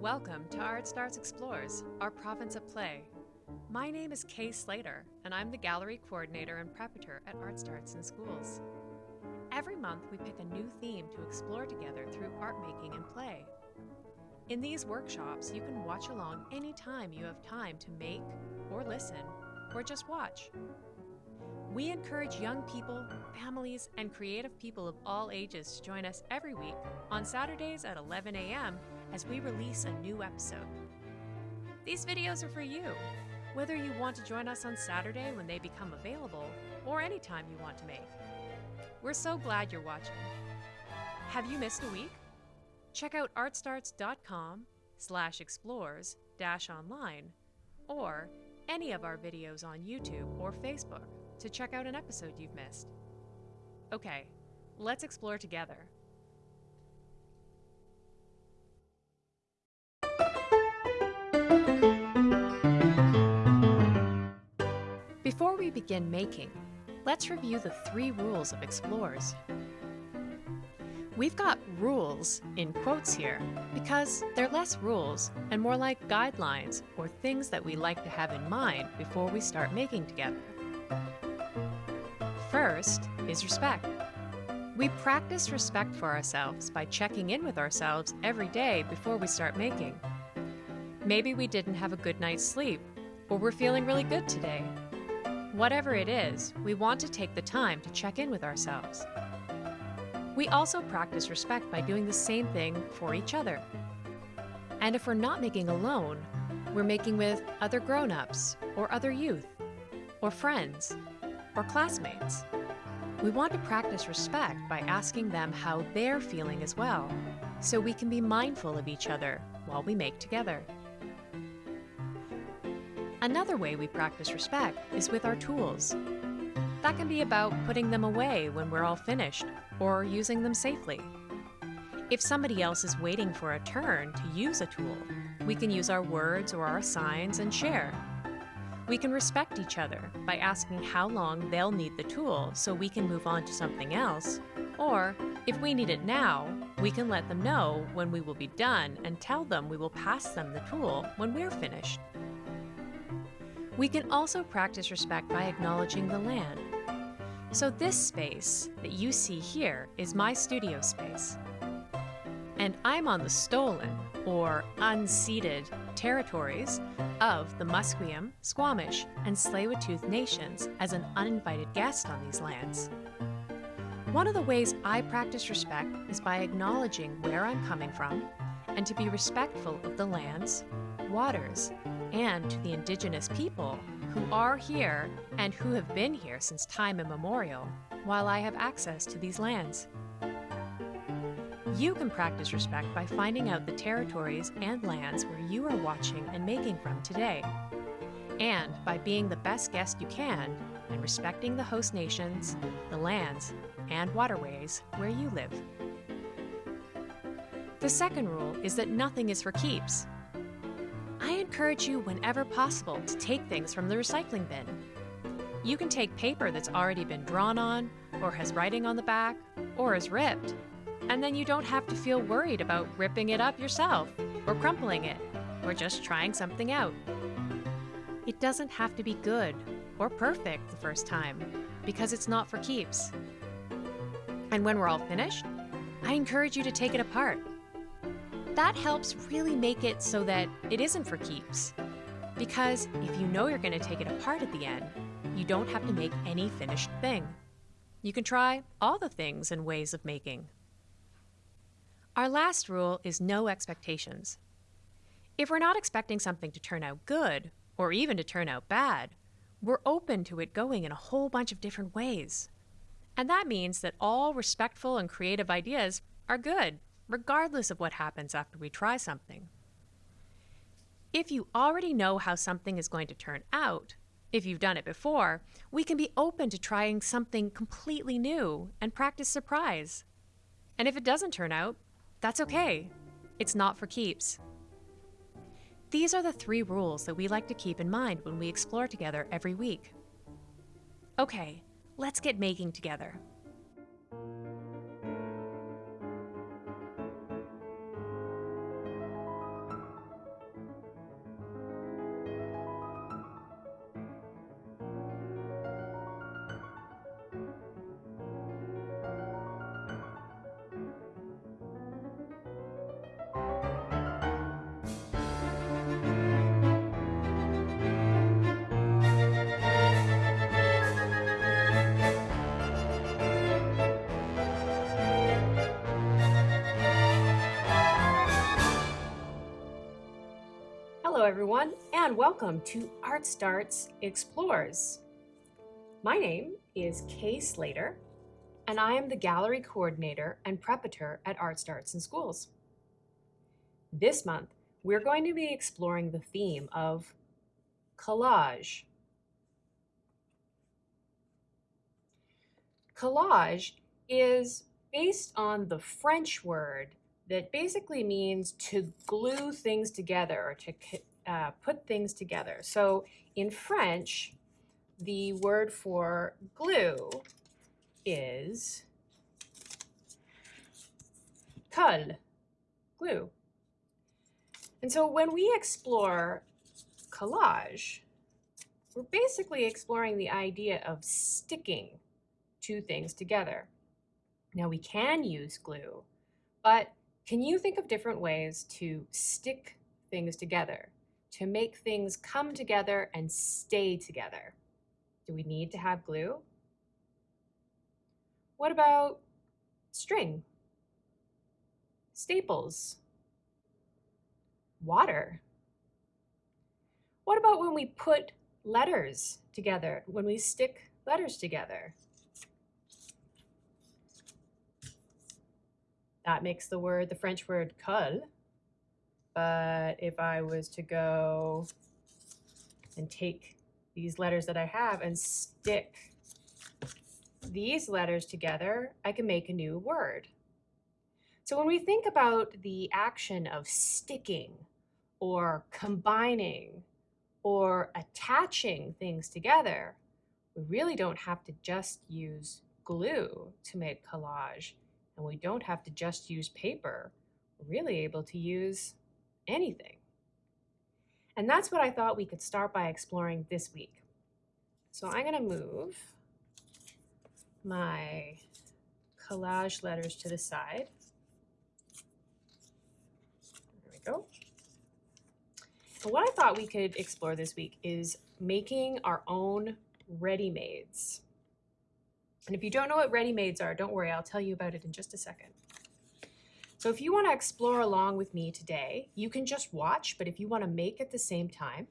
Welcome to Art Starts Explores, our province of play. My name is Kay Slater, and I'm the gallery coordinator and preparator at Art Starts in Schools. Every month, we pick a new theme to explore together through art making and play. In these workshops, you can watch along anytime you have time to make, or listen, or just watch. We encourage young people, families, and creative people of all ages to join us every week on Saturdays at 11 a.m. as we release a new episode. These videos are for you, whether you want to join us on Saturday when they become available or anytime you want to make. We're so glad you're watching. Have you missed a week? Check out artstarts.com slash explores dash online or any of our videos on YouTube or Facebook to check out an episode you've missed. Okay, let's explore together. Before we begin making, let's review the three rules of explores. We've got rules in quotes here because they're less rules and more like guidelines or things that we like to have in mind before we start making together. First is respect. We practice respect for ourselves by checking in with ourselves every day before we start making. Maybe we didn't have a good night's sleep, or we're feeling really good today. Whatever it is, we want to take the time to check in with ourselves. We also practice respect by doing the same thing for each other. And if we're not making alone, we're making with other grown ups, or other youth, or friends, or classmates. We want to practice respect by asking them how they're feeling as well, so we can be mindful of each other while we make together. Another way we practice respect is with our tools. That can be about putting them away when we're all finished, or using them safely. If somebody else is waiting for a turn to use a tool, we can use our words or our signs and share. We can respect each other by asking how long they'll need the tool so we can move on to something else, or if we need it now, we can let them know when we will be done and tell them we will pass them the tool when we're finished. We can also practice respect by acknowledging the land. So this space that you see here is my studio space. And I'm on the stolen, or unceded, territories of the Musqueam, Squamish, and Tsleil-Waututh nations as an uninvited guest on these lands. One of the ways I practice respect is by acknowledging where I'm coming from and to be respectful of the lands, waters, and to the indigenous people who are here and who have been here since time immemorial while I have access to these lands. You can practice respect by finding out the territories and lands where you are watching and making from today, and by being the best guest you can and respecting the host nations, the lands, and waterways where you live. The second rule is that nothing is for keeps, I encourage you whenever possible to take things from the recycling bin. You can take paper that's already been drawn on, or has writing on the back, or is ripped, and then you don't have to feel worried about ripping it up yourself, or crumpling it, or just trying something out. It doesn't have to be good or perfect the first time, because it's not for keeps. And when we're all finished, I encourage you to take it apart that helps really make it so that it isn't for keeps. Because if you know you're going to take it apart at the end, you don't have to make any finished thing. You can try all the things and ways of making. Our last rule is no expectations. If we're not expecting something to turn out good, or even to turn out bad, we're open to it going in a whole bunch of different ways. And that means that all respectful and creative ideas are good regardless of what happens after we try something. If you already know how something is going to turn out, if you've done it before, we can be open to trying something completely new and practice surprise. And if it doesn't turn out, that's okay. It's not for keeps. These are the three rules that we like to keep in mind when we explore together every week. Okay, let's get making together. Everyone, and welcome to Art Starts Explores. My name is Kay Slater, and I am the gallery coordinator and preparator at Art Starts in Schools. This month, we're going to be exploring the theme of collage. Collage is based on the French word that basically means to glue things together or to uh, put things together. So in French, the word for glue is colle, glue. And so when we explore collage, we're basically exploring the idea of sticking two things together. Now we can use glue, but can you think of different ways to stick things together, to make things come together and stay together? Do we need to have glue? What about string? Staples? Water? What about when we put letters together, when we stick letters together? That makes the word, the French word colle. But if I was to go and take these letters that I have and stick these letters together, I can make a new word. So when we think about the action of sticking or combining or attaching things together, we really don't have to just use glue to make collage and we don't have to just use paper. We're really able to use anything. And that's what I thought we could start by exploring this week. So I'm gonna move my collage letters to the side. There we go. What I thought we could explore this week is making our own ready-mades. And if you don't know what ready-mades are, don't worry, I'll tell you about it in just a second. So if you want to explore along with me today, you can just watch, but if you want to make at the same time,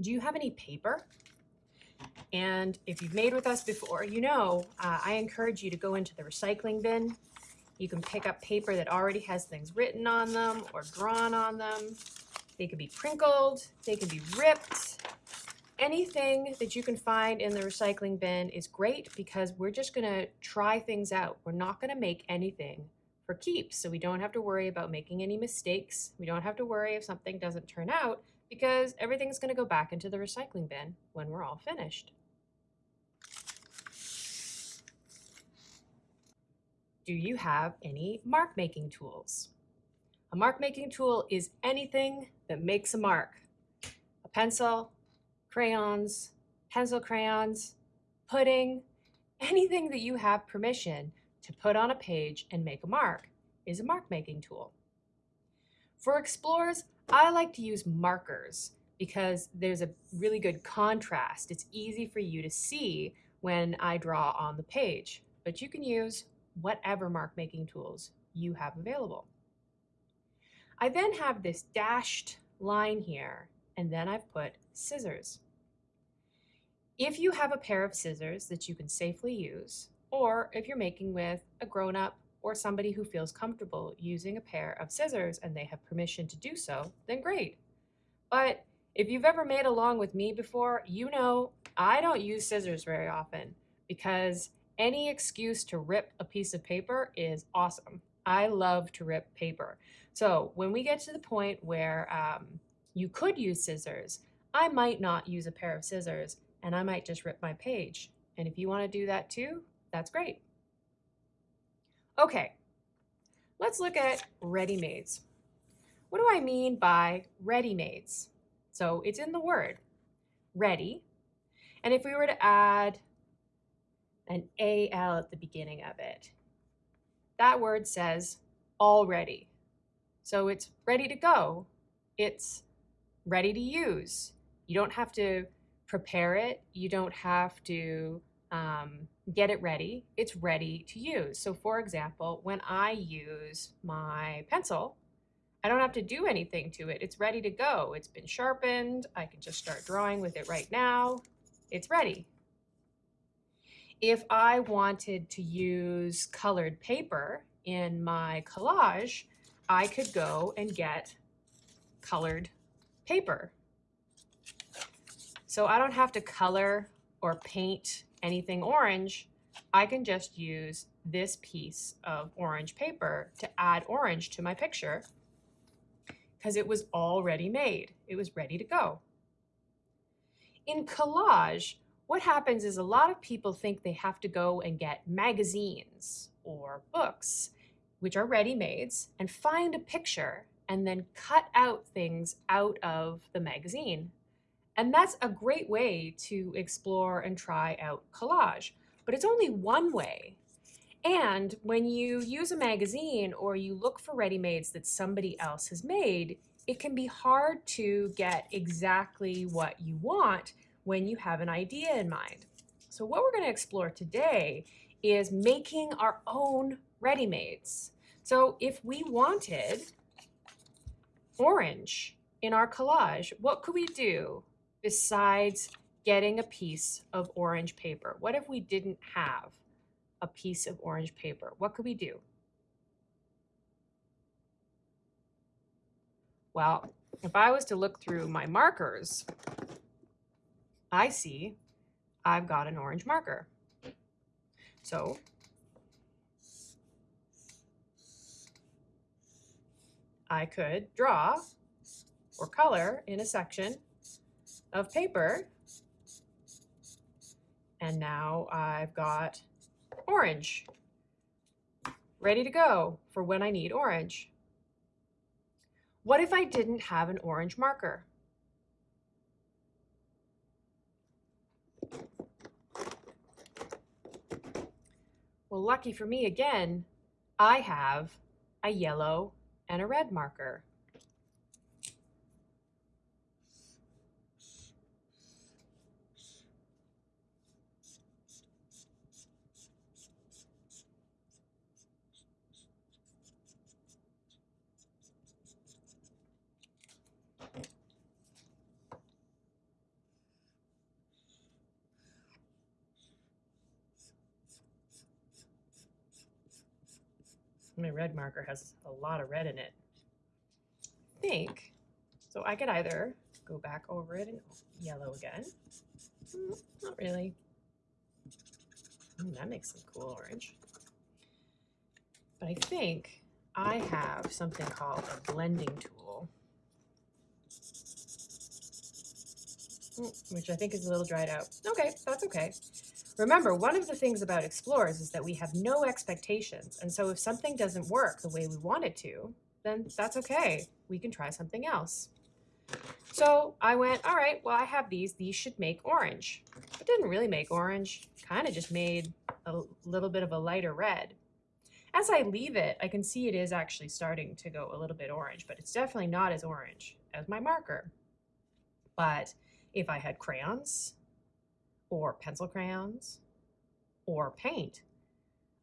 do you have any paper? And if you've made with us before, you know uh, I encourage you to go into the recycling bin. You can pick up paper that already has things written on them or drawn on them. They can be crinkled, they can be ripped, anything that you can find in the recycling bin is great because we're just gonna try things out. We're not gonna make anything for keeps, so we don't have to worry about making any mistakes. We don't have to worry if something doesn't turn out because everything's gonna go back into the recycling bin when we're all finished. Do you have any mark making tools? A mark making tool is anything that makes a mark. A pencil, crayons, pencil crayons, pudding, anything that you have permission to put on a page and make a mark is a mark making tool. For explorers, I like to use markers because there's a really good contrast. It's easy for you to see when I draw on the page, but you can use whatever mark making tools you have available. I then have this dashed line here, and then I've put scissors. If you have a pair of scissors that you can safely use, or if you're making with a grown-up or somebody who feels comfortable using a pair of scissors and they have permission to do so, then great. But if you've ever made along with me before, you know I don't use scissors very often because any excuse to rip a piece of paper is awesome. I love to rip paper. So when we get to the point where um, you could use scissors, I might not use a pair of scissors and I might just rip my page. And if you want to do that too, that's great. Okay, let's look at ready-mades. What do I mean by ready-mades? So it's in the word, ready. And if we were to add an AL at the beginning of it, that word says already. So it's ready to go. It's ready to use. You don't have to prepare it. You don't have to um, get it ready. It's ready to use. So for example, when I use my pencil, I don't have to do anything to it. It's ready to go. It's been sharpened. I can just start drawing with it right now. It's ready. If I wanted to use colored paper in my collage, I could go and get colored paper. So I don't have to color or paint anything orange. I can just use this piece of orange paper to add orange to my picture because it was already made. It was ready to go. In collage, what happens is a lot of people think they have to go and get magazines or books, which are ready-mades, and find a picture and then cut out things out of the magazine. And that's a great way to explore and try out collage, but it's only one way. And when you use a magazine or you look for ready-mades that somebody else has made, it can be hard to get exactly what you want when you have an idea in mind. So what we're going to explore today is making our own ready-mades. So if we wanted orange in our collage, what could we do besides getting a piece of orange paper? What if we didn't have a piece of orange paper? What could we do? Well, if I was to look through my markers, I see I've got an orange marker. So I could draw or color in a section of paper. And now I've got orange ready to go for when I need orange. What if I didn't have an orange marker? Well, lucky for me again, I have a yellow and a red marker. My red marker has a lot of red in it. I think, so I could either go back over it in yellow again. Mm, not really. Mm, that makes some cool orange. But I think I have something called a blending tool, mm, which I think is a little dried out. Okay, that's okay. Remember, one of the things about explorers is that we have no expectations. And so if something doesn't work the way we want it to, then that's okay. We can try something else. So I went, all right, well, I have these. These should make orange. It didn't really make orange. Kind of just made a little bit of a lighter red. As I leave it, I can see it is actually starting to go a little bit orange, but it's definitely not as orange as my marker. But if I had crayons, or pencil crayons or paint.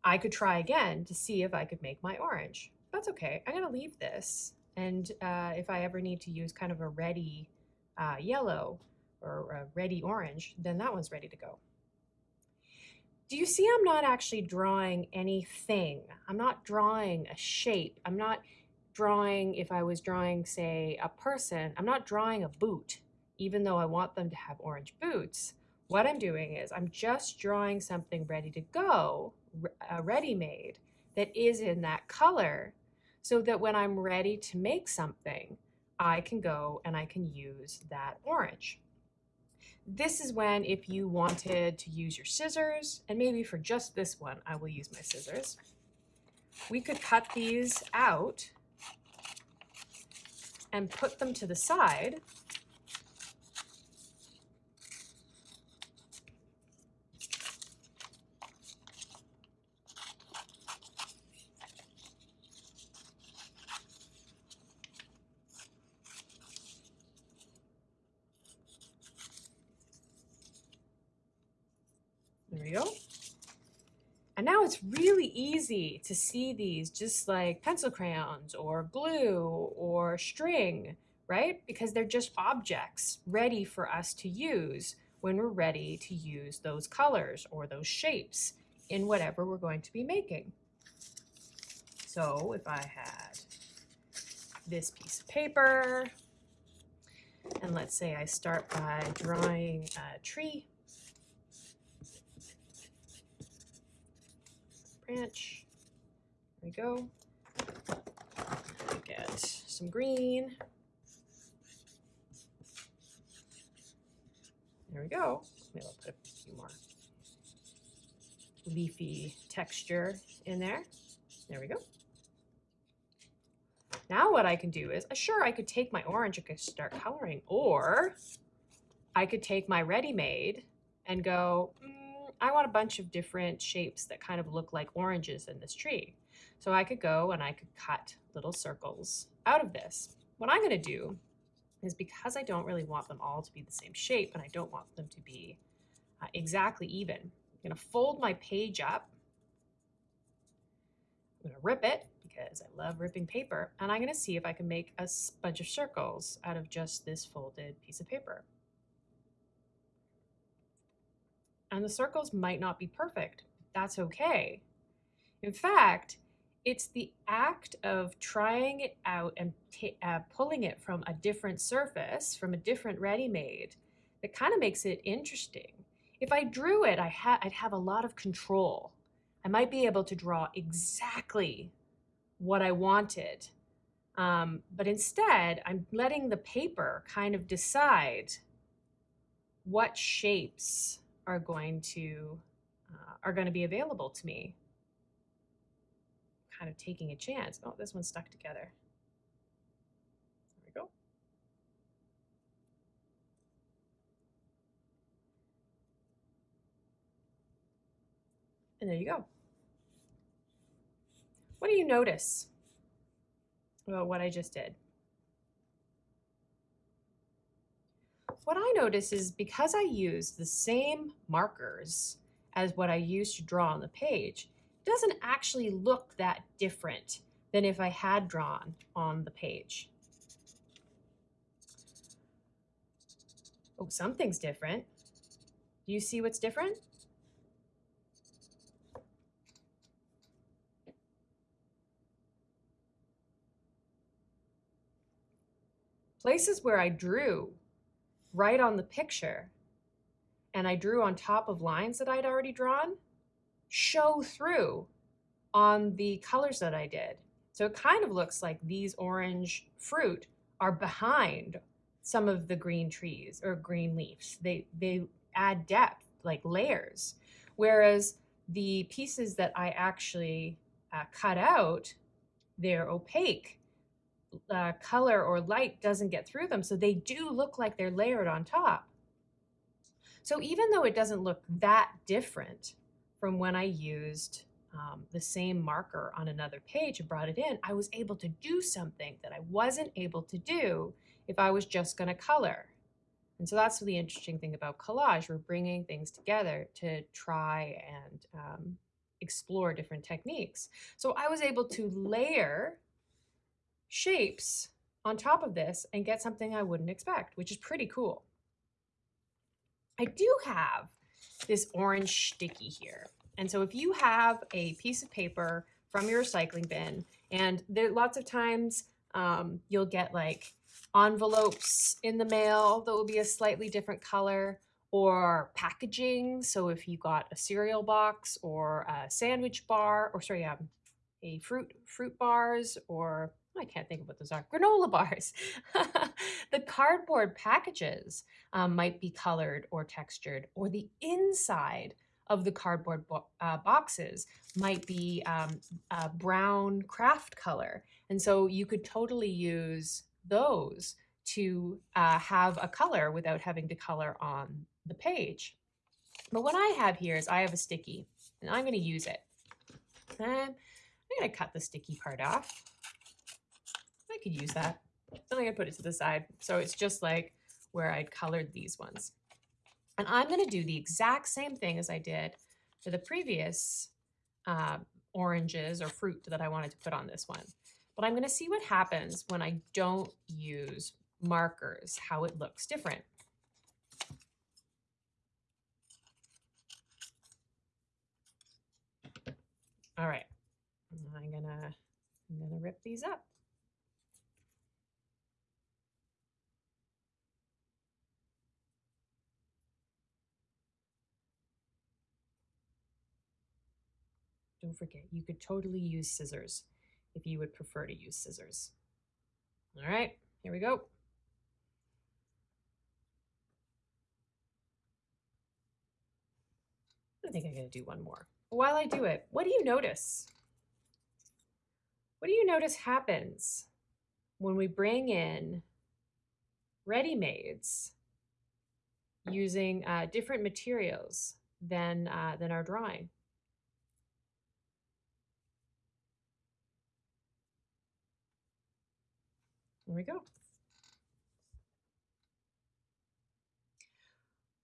I could try again to see if I could make my orange. That's okay. I'm going to leave this. And uh, if I ever need to use kind of a ready uh, yellow or a ready orange, then that one's ready to go. Do you see I'm not actually drawing anything? I'm not drawing a shape. I'm not drawing, if I was drawing, say, a person, I'm not drawing a boot, even though I want them to have orange boots. What I'm doing is I'm just drawing something ready to go, uh, ready-made, that is in that color so that when I'm ready to make something, I can go and I can use that orange. This is when if you wanted to use your scissors, and maybe for just this one, I will use my scissors. We could cut these out and put them to the side now it's really easy to see these just like pencil crayons or glue or string, right? Because they're just objects ready for us to use when we're ready to use those colors or those shapes in whatever we're going to be making. So if I had this piece of paper, and let's say I start by drawing a tree, branch, there we go. Get some green. There we go. Maybe I'll put a few more leafy texture in there. There we go. Now what I can do is, uh, sure, I could take my orange and start coloring, or I could take my ready-made and go, mm, I want a bunch of different shapes that kind of look like oranges in this tree. So I could go and I could cut little circles out of this. What I'm gonna do is because I don't really want them all to be the same shape and I don't want them to be uh, exactly even, I'm gonna fold my page up. I'm gonna rip it because I love ripping paper. And I'm gonna see if I can make a bunch of circles out of just this folded piece of paper. And the circles might not be perfect. That's okay. In fact, it's the act of trying it out and uh, pulling it from a different surface, from a different ready-made, that kind of makes it interesting. If I drew it, I ha I'd have a lot of control. I might be able to draw exactly what I wanted. Um, but instead, I'm letting the paper kind of decide what shapes are going to uh, are going to be available to me. Kind of taking a chance. Oh, this one's stuck together. There we go. And there you go. What do you notice about what I just did? What I notice is because I use the same markers as what I used to draw on the page, it doesn't actually look that different than if I had drawn on the page. Oh, something's different. Do you see what's different? places where I drew right on the picture and I drew on top of lines that I'd already drawn show through on the colors that I did. So it kind of looks like these orange fruit are behind some of the green trees or green leaves. They, they add depth, like layers. Whereas the pieces that I actually uh, cut out, they're opaque uh, color or light doesn't get through them. So they do look like they're layered on top. So even though it doesn't look that different from when I used um, the same marker on another page and brought it in, I was able to do something that I wasn't able to do if I was just going to color. And so that's the interesting thing about collage. We're bringing things together to try and um, explore different techniques. So I was able to layer shapes on top of this and get something I wouldn't expect, which is pretty cool. I do have this orange sticky here. And so if you have a piece of paper from your recycling bin, and there lots of times um, you'll get like envelopes in the mail that will be a slightly different color or packaging. So if you got a cereal box or a sandwich bar, or sorry, um, a fruit fruit bars or I can't think of what those are. Granola bars. the cardboard packages um, might be colored or textured, or the inside of the cardboard bo uh, boxes might be um, a brown craft color. And so you could totally use those to uh, have a color without having to color on the page. But what I have here is I have a sticky, and I'm going to use it. And I'm going to cut the sticky part off could use that. Then I'm gonna put it to the side. So it's just like where I'd colored these ones. And I'm gonna do the exact same thing as I did for the previous uh, oranges or fruit that I wanted to put on this one. But I'm going to see what happens when I don't use markers, how it looks different. All right, I'm gonna, I'm gonna rip these up. Don't forget, you could totally use scissors if you would prefer to use scissors. All right, here we go. I think I'm going to do one more. While I do it, what do you notice? What do you notice happens when we bring in ready-mades using uh, different materials than, uh, than our drawing? There we go.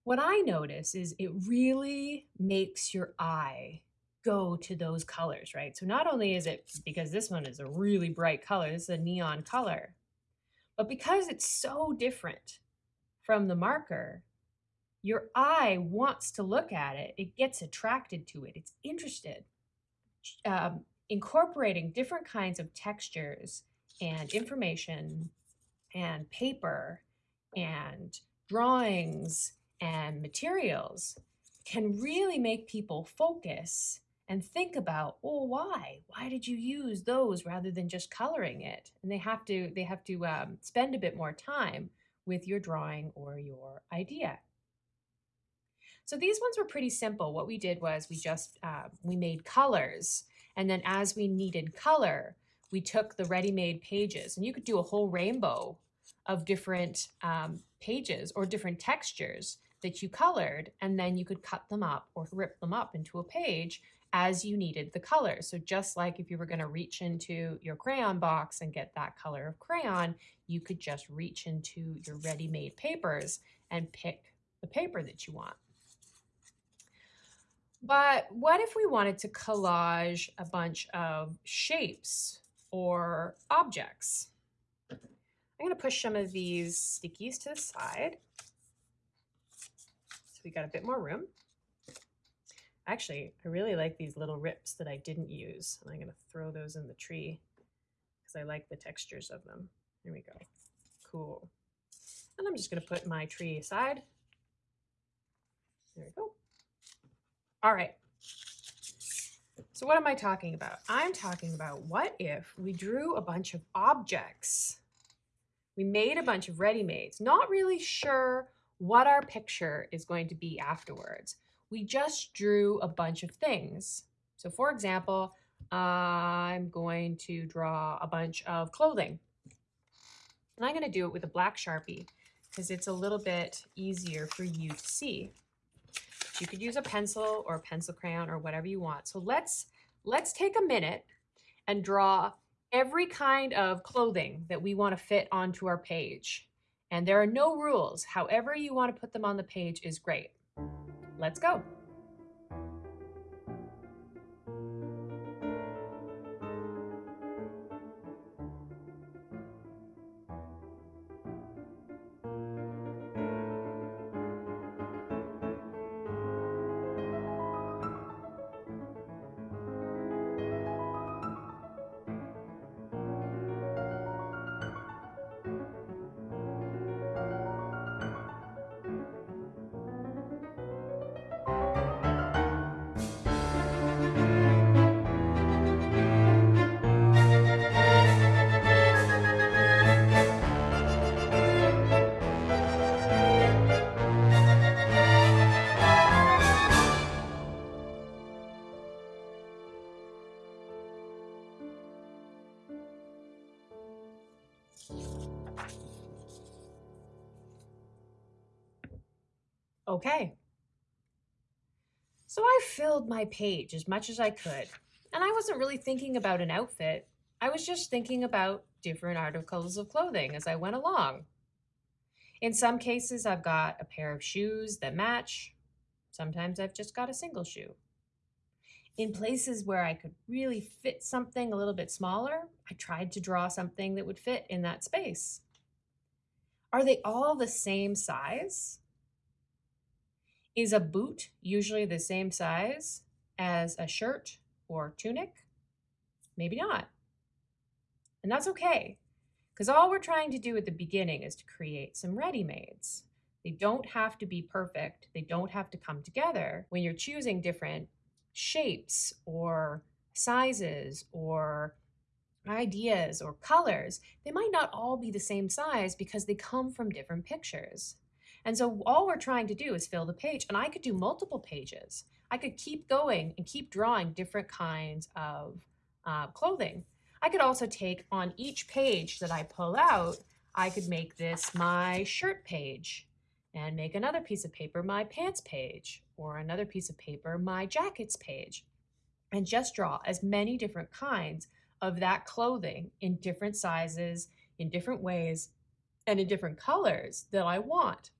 What I notice is it really makes your eye go to those colors, right? So not only is it because this one is a really bright color, this is a neon color, but because it's so different from the marker, your eye wants to look at it. It gets attracted to it. It's interested. Um, incorporating different kinds of textures and information and paper and drawings and materials can really make people focus and think about oh why? Why did you use those rather than just coloring it? And they have to they have to um, spend a bit more time with your drawing or your idea. So these ones were pretty simple. What we did was we just uh, we made colors. And then as we needed color we took the ready-made pages and you could do a whole rainbow of different um, pages or different textures that you colored, and then you could cut them up or rip them up into a page as you needed the color. So just like if you were going to reach into your crayon box and get that color of crayon, you could just reach into your ready-made papers and pick the paper that you want. But what if we wanted to collage a bunch of shapes or objects? I'm going to push some of these stickies to the side So we got a bit more room. Actually, I really like these little rips that I didn't use. And I'm going to throw those in the tree because I like the textures of them. Here we go. Cool. And I'm just going to put my tree aside. There we go. All right. So what am I talking about? I'm talking about what if we drew a bunch of objects? We made a bunch of ready-mades, not really sure what our picture is going to be afterwards. We just drew a bunch of things. So for example, I'm going to draw a bunch of clothing. And I'm going to do it with a black Sharpie because it's a little bit easier for you to see. You could use a pencil or a pencil crayon or whatever you want. So let's, let's take a minute and draw every kind of clothing that we want to fit onto our page. And there are no rules. However you want to put them on the page is great. Let's go. Okay. So I filled my page as much as I could. And I wasn't really thinking about an outfit. I was just thinking about different articles of clothing as I went along. In some cases, I've got a pair of shoes that match. Sometimes I've just got a single shoe. In hmm. places where I could really fit something a little bit smaller, I tried to draw something that would fit in that space. Are they all the same size? Is a boot usually the same size as a shirt or tunic? Maybe not. And that's okay, because all we're trying to do at the beginning is to create some ready-mades. They don't have to be perfect. They don't have to come together. When you're choosing different shapes or sizes or ideas or colors, they might not all be the same size because they come from different pictures. And so all we're trying to do is fill the page. And I could do multiple pages. I could keep going and keep drawing different kinds of uh, clothing. I could also take on each page that I pull out, I could make this my shirt page and make another piece of paper my pants page or another piece of paper my jackets page and just draw as many different kinds of that clothing in different sizes, in different ways, and in different colors that I want.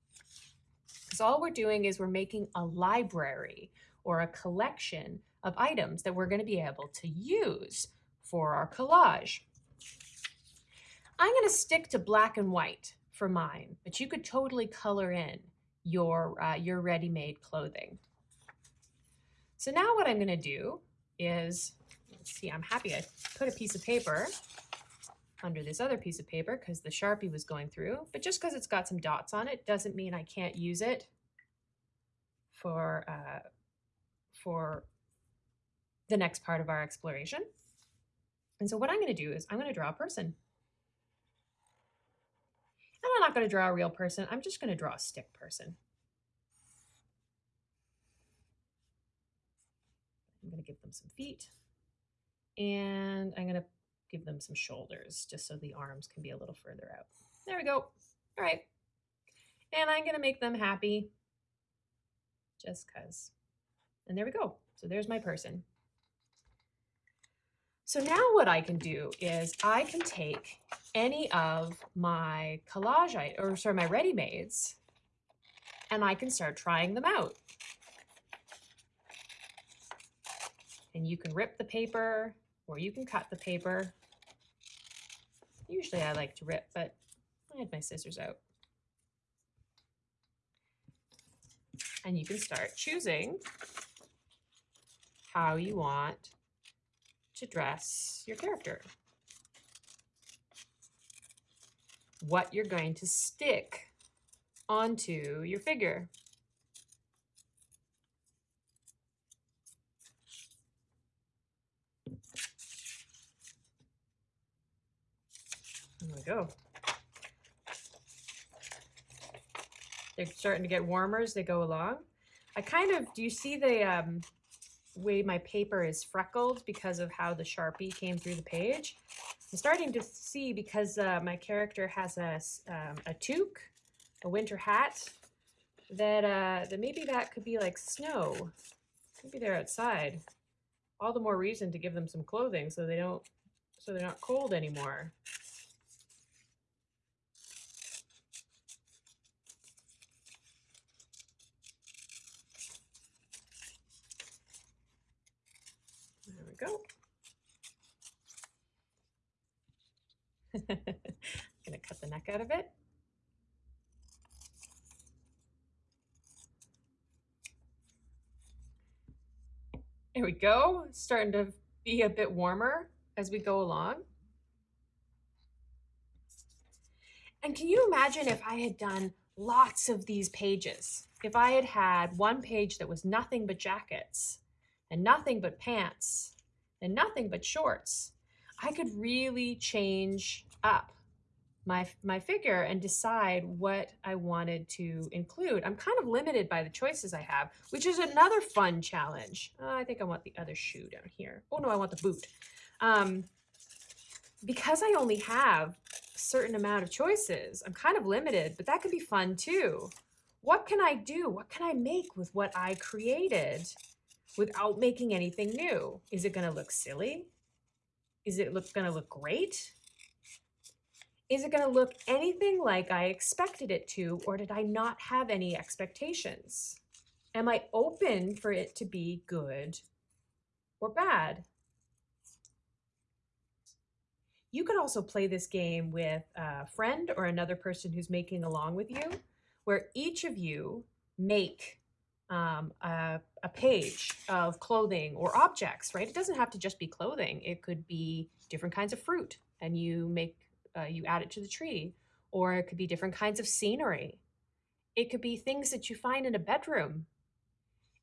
Because all we're doing is we're making a library or a collection of items that we're going to be able to use for our collage. I'm going to stick to black and white for mine, but you could totally color in your, uh, your ready-made clothing. So now what I'm going to do is, let's see, I'm happy I put a piece of paper under this other piece of paper because the Sharpie was going through, but just because it's got some dots on it doesn't mean I can't use it for, uh, for the next part of our exploration. And so what I'm going to do is I'm going to draw a person. And I'm not going to draw a real person. I'm just going to draw a stick person. I'm going to give them some feet. And I'm going to give them some shoulders just so the arms can be a little further out. There we go. All right. And I'm going to make them happy just because. And there we go. So there's my person. So now what I can do is I can take any of my collage, or sorry, my ready-mades, and I can start trying them out. And you can rip the paper or you can cut the paper. Usually I like to rip, but I had my scissors out. And you can start choosing how you want to dress your character. What you're going to stick onto your figure. We go. They're starting to get warmer as they go along. I kind of, do you see the um, way my paper is freckled because of how the Sharpie came through the page? I'm starting to see because uh, my character has a, um, a toque, a winter hat, that, uh, that maybe that could be like snow. Maybe they're outside. All the more reason to give them some clothing so they don't, so they're not cold anymore. go. gonna cut the neck out of it. There we go. Starting to be a bit warmer as we go along. And can you imagine if I had done lots of these pages? If I had had one page that was nothing but jackets and nothing but pants and nothing but shorts, I could really change up my, my figure and decide what I wanted to include. I'm kind of limited by the choices I have, which is another fun challenge. Uh, I think I want the other shoe down here. Oh no, I want the boot. Um, because I only have a certain amount of choices, I'm kind of limited, but that could be fun too. What can I do? What can I make with what I created? without making anything new. Is it going to look silly? Is it look going to look great? Is it going to look anything like I expected it to, or did I not have any expectations? Am I open for it to be good or bad. You could also play this game with a friend or another person who's making along with you, where each of you make um, a, a page of clothing or objects, right? It doesn't have to just be clothing. It could be different kinds of fruit and you make, uh, you add it to the tree, or it could be different kinds of scenery. It could be things that you find in a bedroom.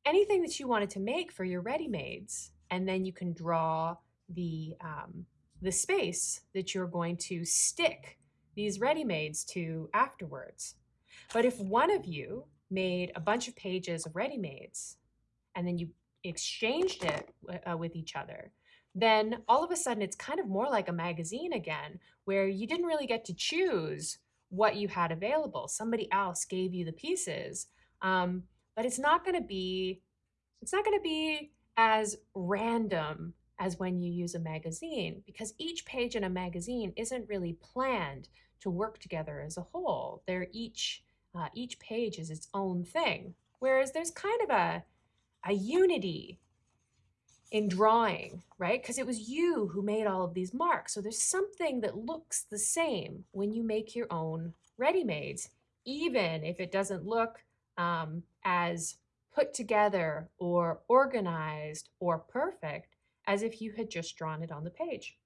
Anything that you wanted to make for your ready-mades, and then you can draw the, um, the space that you're going to stick these ready-mades to afterwards. But if one of you made a bunch of pages of ready-mades and then you exchanged it uh, with each other, then all of a sudden it's kind of more like a magazine again, where you didn't really get to choose what you had available. Somebody else gave you the pieces, um, but it's not going to be it's not going to be as random as when you use a magazine because each page in a magazine isn't really planned to work together as a whole. They're each uh, each page is its own thing, whereas there's kind of a a unity in drawing, right? Because it was you who made all of these marks. So there's something that looks the same when you make your own ready-mades, even if it doesn't look um, as put together or organized or perfect as if you had just drawn it on the page.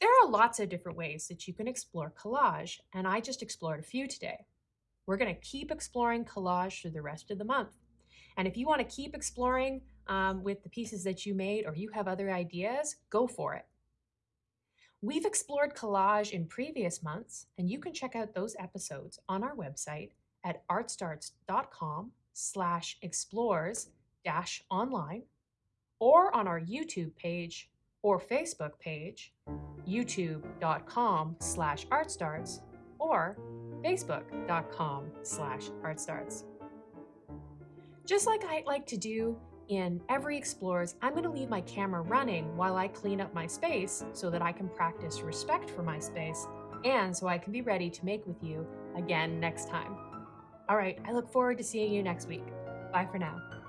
There are lots of different ways that you can explore collage, and I just explored a few today. We're going to keep exploring collage through the rest of the month. And if you want to keep exploring um, with the pieces that you made or you have other ideas, go for it. We've explored collage in previous months, and you can check out those episodes on our website at artstarts.com slash explores dash online or on our YouTube page or Facebook page, youtube.com slash artstarts or facebook.com slash artstarts. Just like I like to do in every Explores, I'm going to leave my camera running while I clean up my space so that I can practice respect for my space and so I can be ready to make with you again next time. All right, I look forward to seeing you next week. Bye for now.